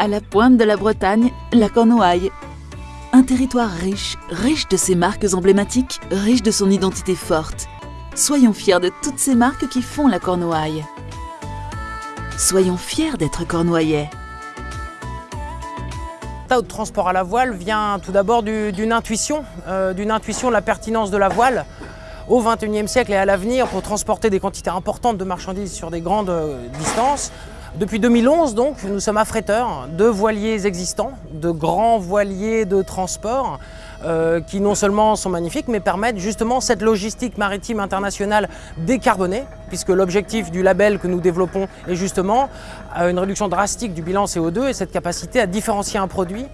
À la pointe de la Bretagne, la Cornouaille. Un territoire riche, riche de ses marques emblématiques, riche de son identité forte. Soyons fiers de toutes ces marques qui font la Cornouaille. Soyons fiers d'être cornouaillais. de transport à la voile vient tout d'abord d'une intuition, euh, d'une intuition de la pertinence de la voile au XXIe siècle et à l'avenir pour transporter des quantités importantes de marchandises sur des grandes euh, distances. Depuis 2011, donc, nous sommes affréteurs de voiliers existants, de grands voiliers de transport euh, qui non seulement sont magnifiques, mais permettent justement cette logistique maritime internationale décarbonée, puisque l'objectif du label que nous développons est justement une réduction drastique du bilan CO2 et cette capacité à différencier un produit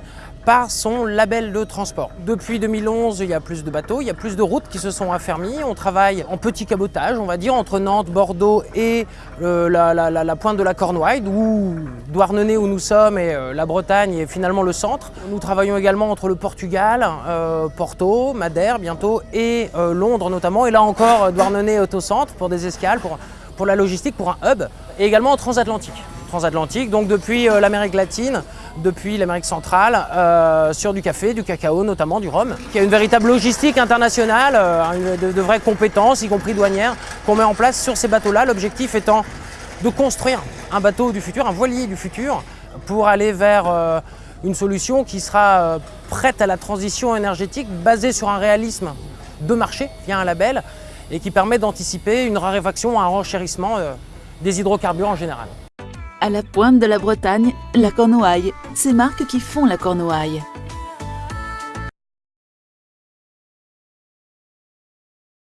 par son label de transport. Depuis 2011, il y a plus de bateaux, il y a plus de routes qui se sont affermies. On travaille en petit cabotage, on va dire, entre Nantes, Bordeaux et euh, la, pointe de la Cornouaille, d'où Douarnenez où nous sommes et euh, la Bretagne est finalement le centre. Nous travaillons également entre le Portugal, euh, Porto, Madère bientôt et Londres notamment. Et là encore, Douarnenez est au centre pour des escales, pour, pour la logistique, pour un hub, et également en transatlantique transatlantique, donc depuis euh, l'Amérique latine, depuis l'Amérique centrale, euh, sur du café, du cacao, notamment du rhum, qui a une véritable logistique internationale, euh, de, vraies compétences, y compris douanières, qu'on met en place sur ces bateaux-là. L'objectif étant de construire un bateau du futur, un voilier du futur, pour aller vers une solution qui sera prête à la transition énergétique, basée sur un réalisme de marché via un label, et qui permet d'anticiper une raréfaction, un renchérissement des hydrocarbures en général. À la pointe de la Bretagne, la Cornouaille, ces marques qui font la Cornouaille.